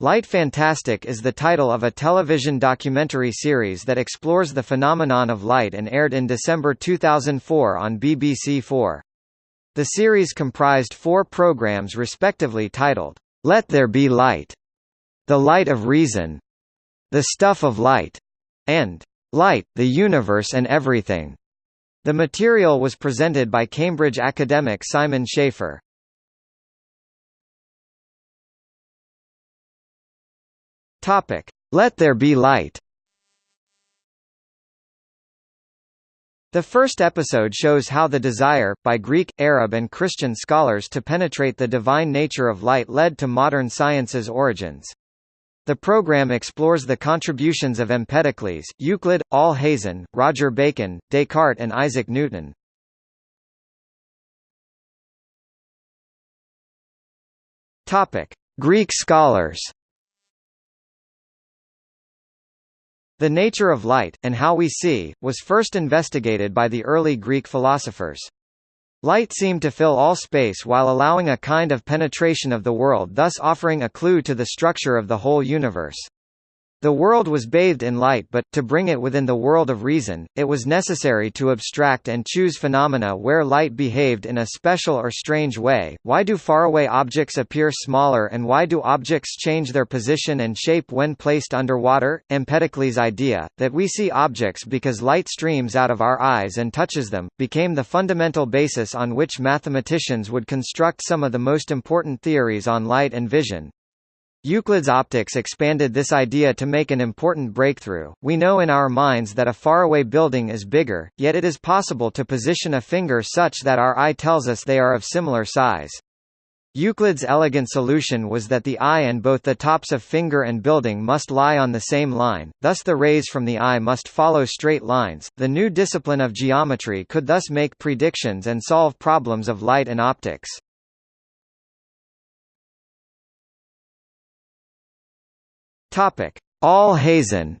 Light Fantastic is the title of a television documentary series that explores the phenomenon of light and aired in December 2004 on BBC4. The series comprised four programs respectively titled, Let There Be Light, The Light of Reason, The Stuff of Light, and Light, the Universe and Everything. The material was presented by Cambridge academic Simon Schaffer. Topic: Let there be light. The first episode shows how the desire, by Greek, Arab and Christian scholars to penetrate the divine nature of light led to modern science's origins. The program explores the contributions of Empedocles, Euclid, Alhazen, Roger Bacon, Descartes and Isaac Newton. Greek scholars The nature of light, and how we see, was first investigated by the early Greek philosophers. Light seemed to fill all space while allowing a kind of penetration of the world thus offering a clue to the structure of the whole universe. The world was bathed in light but, to bring it within the world of reason, it was necessary to abstract and choose phenomena where light behaved in a special or strange way. Why do faraway objects appear smaller and why do objects change their position and shape when placed underwater? Empedocles' idea, that we see objects because light streams out of our eyes and touches them, became the fundamental basis on which mathematicians would construct some of the most important theories on light and vision, Euclid's optics expanded this idea to make an important breakthrough. We know in our minds that a faraway building is bigger, yet it is possible to position a finger such that our eye tells us they are of similar size. Euclid's elegant solution was that the eye and both the tops of finger and building must lie on the same line, thus the rays from the eye must follow straight lines. The new discipline of geometry could thus make predictions and solve problems of light and optics. Topic: Alhazen.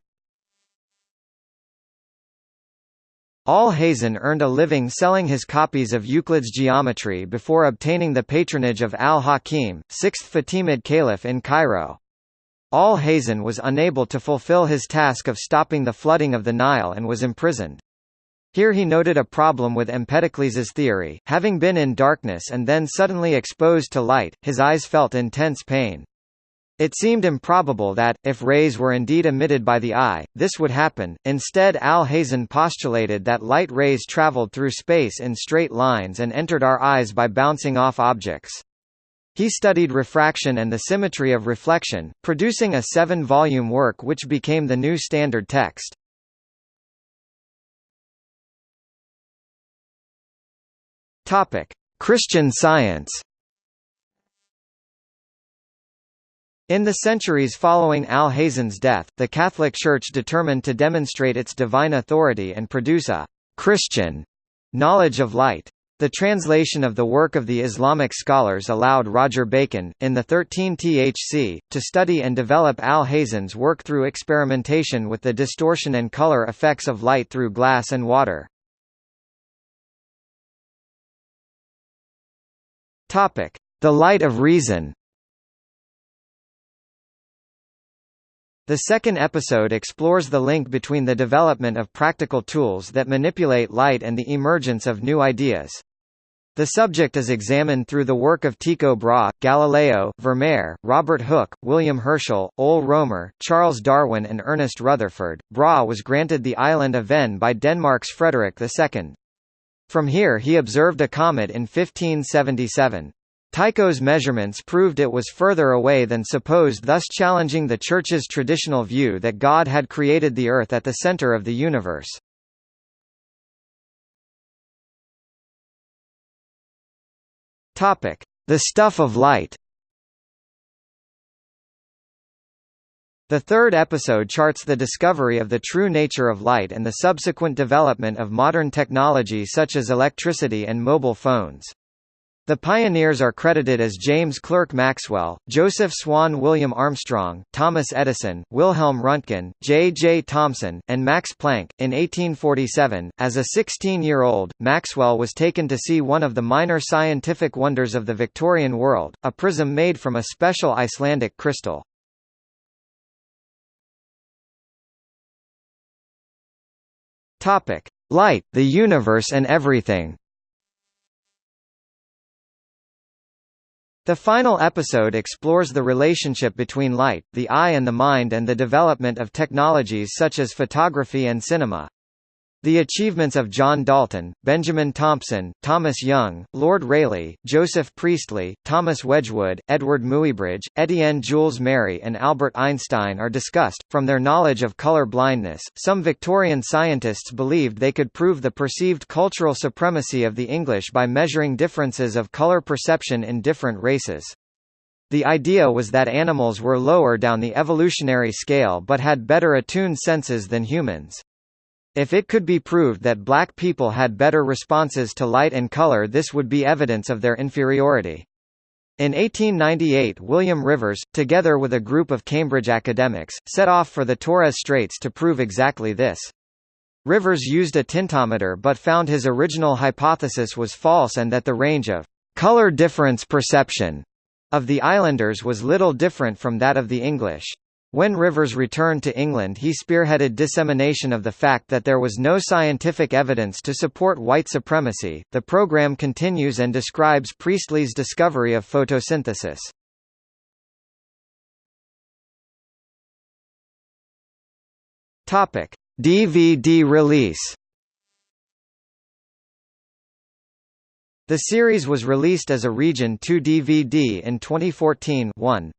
Alhazen earned a living selling his copies of Euclid's Geometry before obtaining the patronage of al-Hakim, sixth Fatimid caliph in Cairo. Alhazen was unable to fulfill his task of stopping the flooding of the Nile and was imprisoned. Here he noted a problem with Empedocles' theory, having been in darkness and then suddenly exposed to light, his eyes felt intense pain. It seemed improbable that, if rays were indeed emitted by the eye, this would happen. Instead Alhazen postulated that light rays traveled through space in straight lines and entered our eyes by bouncing off objects. He studied refraction and the symmetry of reflection, producing a seven-volume work which became the new standard text. Christian Science In the centuries following Alhazen's death, the Catholic Church determined to demonstrate its divine authority and produce a «Christian» knowledge of light. The translation of the work of the Islamic scholars allowed Roger Bacon, in the 13 THC, to study and develop Alhazen's work through experimentation with the distortion and color effects of light through glass and water. The light of reason The second episode explores the link between the development of practical tools that manipulate light and the emergence of new ideas. The subject is examined through the work of Tycho Brahe, Galileo, Vermeer, Robert Hooke, William Herschel, Ole Romer, Charles Darwin and Ernest Rutherford. Brahe was granted the island of Ven by Denmark's Frederick II. From here he observed a comet in 1577. Tycho's measurements proved it was further away than supposed thus challenging the Church's traditional view that God had created the Earth at the center of the universe. The stuff of light The third episode charts the discovery of the true nature of light and the subsequent development of modern technology such as electricity and mobile phones. The pioneers are credited as James Clerk Maxwell, Joseph Swan William Armstrong, Thomas Edison, Wilhelm Röntgen, J. J. Thomson, and Max Planck. In 1847, as a 16-year-old, Maxwell was taken to see one of the minor scientific wonders of the Victorian world, a prism made from a special Icelandic crystal. Light, the universe and everything The final episode explores the relationship between light, the eye and the mind and the development of technologies such as photography and cinema. The achievements of John Dalton, Benjamin Thompson, Thomas Young, Lord Rayleigh, Joseph Priestley, Thomas Wedgwood, Edward Muybridge, Etienne Jules Marey and Albert Einstein are discussed. From their knowledge of color blindness, some Victorian scientists believed they could prove the perceived cultural supremacy of the English by measuring differences of color perception in different races. The idea was that animals were lower down the evolutionary scale but had better attuned senses than humans. If it could be proved that black people had better responses to light and color this would be evidence of their inferiority. In 1898 William Rivers, together with a group of Cambridge academics, set off for the Torres Straits to prove exactly this. Rivers used a tintometer but found his original hypothesis was false and that the range of color difference perception of the islanders was little different from that of the English. When Rivers returned to England he spearheaded dissemination of the fact that there was no scientific evidence to support white supremacy. The program continues and describes Priestley's discovery of photosynthesis. Topic: DVD release The series was released as a Region 2 DVD in 2014 1.